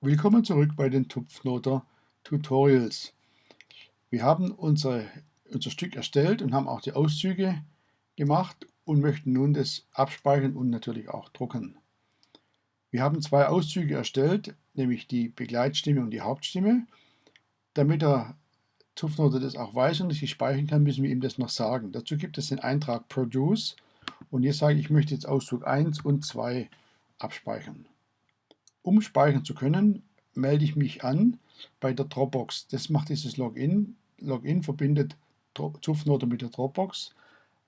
Willkommen zurück bei den Tupfnoter Tutorials. Wir haben unsere, unser Stück erstellt und haben auch die Auszüge gemacht und möchten nun das abspeichern und natürlich auch drucken. Wir haben zwei Auszüge erstellt, nämlich die Begleitstimme und die Hauptstimme. Damit der Tupfnoter das auch weiß und ich speichern kann, müssen wir ihm das noch sagen. Dazu gibt es den Eintrag Produce und hier sage ich, ich möchte jetzt Auszug 1 und 2 abspeichern. Um speichern zu können, melde ich mich an bei der Dropbox. Das macht dieses Login. Login verbindet Zupfnote mit der Dropbox.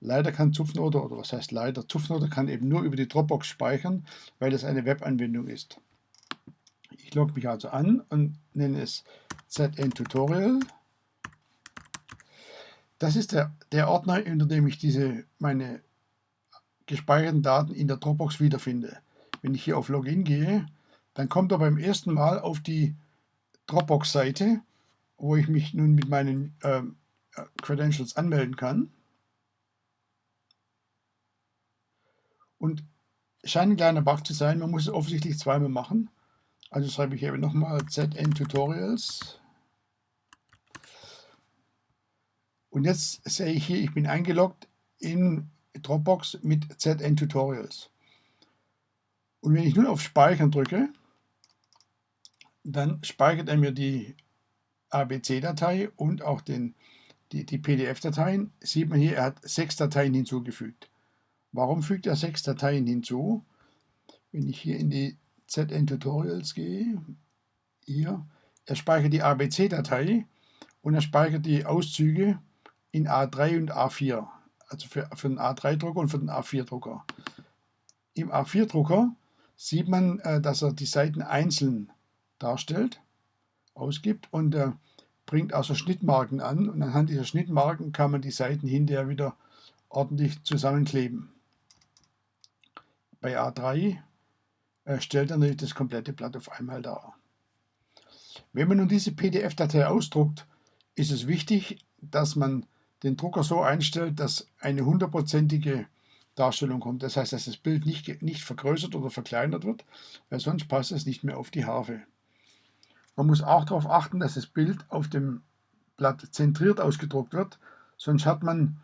Leider kann Zupfnote, oder was heißt leider, Zupfnote kann eben nur über die Dropbox speichern, weil das eine Webanwendung ist. Ich logge mich also an und nenne es ZN Tutorial. Das ist der, der Ordner, unter dem ich diese, meine gespeicherten Daten in der Dropbox wiederfinde. Wenn ich hier auf Login gehe, dann kommt er beim ersten Mal auf die Dropbox-Seite, wo ich mich nun mit meinen äh, Credentials anmelden kann. Und scheint ein kleiner Bug zu sein, man muss es offensichtlich zweimal machen. Also schreibe ich eben nochmal ZN Tutorials. Und jetzt sehe ich hier, ich bin eingeloggt in Dropbox mit ZN Tutorials. Und wenn ich nun auf Speichern drücke, dann speichert er mir die ABC-Datei und auch den, die, die PDF-Dateien. Sieht man hier, er hat sechs Dateien hinzugefügt. Warum fügt er sechs Dateien hinzu? Wenn ich hier in die ZN Tutorials gehe, hier, er speichert die ABC-Datei und er speichert die Auszüge in A3 und A4, also für, für den A3-Drucker und für den A4-Drucker. Im A4-Drucker sieht man, äh, dass er die Seiten einzeln darstellt, ausgibt und äh, bringt also Schnittmarken an und anhand dieser Schnittmarken kann man die Seiten hinterher wieder ordentlich zusammenkleben. Bei A3 äh, stellt er natürlich das komplette Blatt auf einmal dar. Wenn man nun diese PDF-Datei ausdruckt, ist es wichtig, dass man den Drucker so einstellt, dass eine hundertprozentige Darstellung kommt. Das heißt, dass das Bild nicht, nicht vergrößert oder verkleinert wird, weil sonst passt es nicht mehr auf die Harfe. Man muss auch darauf achten, dass das Bild auf dem Blatt zentriert ausgedruckt wird, sonst hat man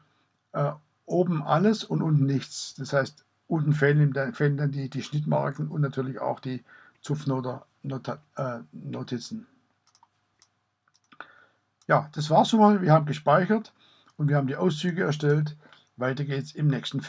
äh, oben alles und unten nichts. Das heißt, unten fehlen, fehlen dann die, die, Schnittmarken und natürlich auch die Zupfnotizen. Äh, ja, das war's schon mal. Wir haben gespeichert und wir haben die Auszüge erstellt. Weiter geht's im nächsten Film.